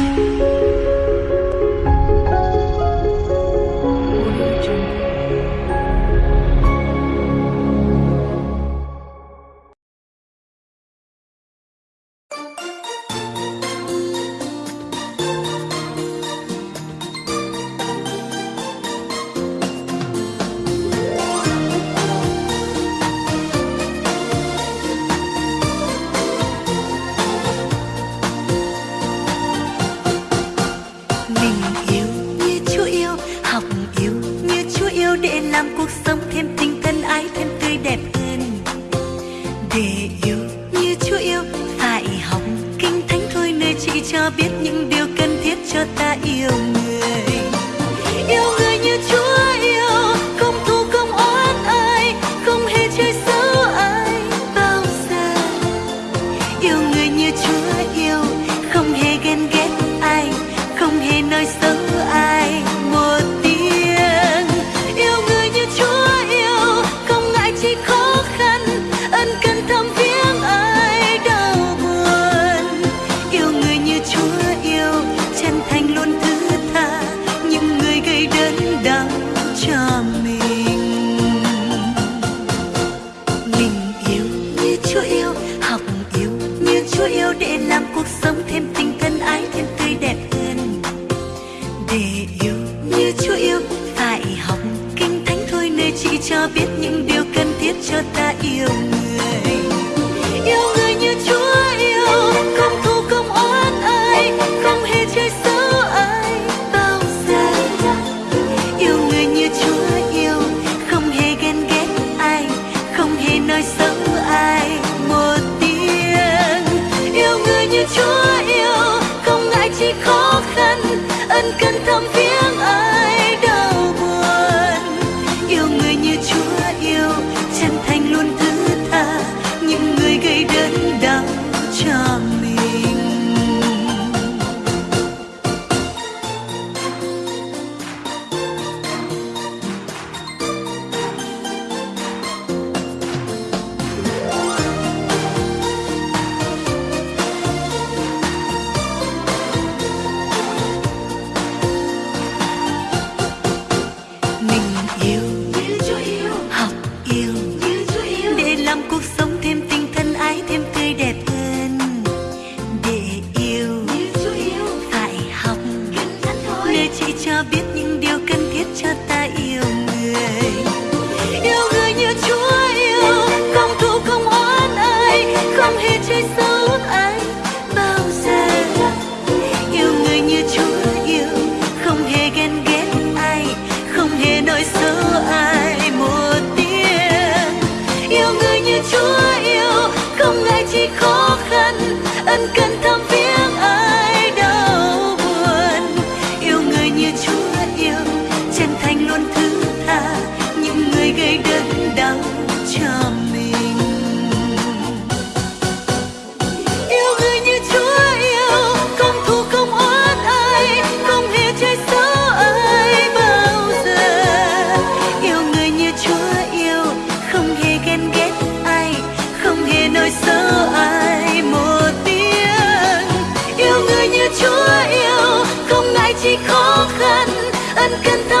Música chỉ cho biết những điều cần thiết cho ta yêu mình. Chúa yêu, học yêu như Chúa yêu để làm cuộc sống thêm tình thân ái thêm tươi đẹp hơn. Để yêu như Chúa yêu phải học kinh thánh thôi nơi chỉ cho biết những điều cần thiết cho ta. ân cần thăm yêu học yêu. Để làm cuộc sống thêm tình thân ái thêm tươi đẹp hơn. Để yêu phải học. Nơi chị cho biết những điều cần thiết cho ta ân cần thăm chỉ khó khăn ân cần ta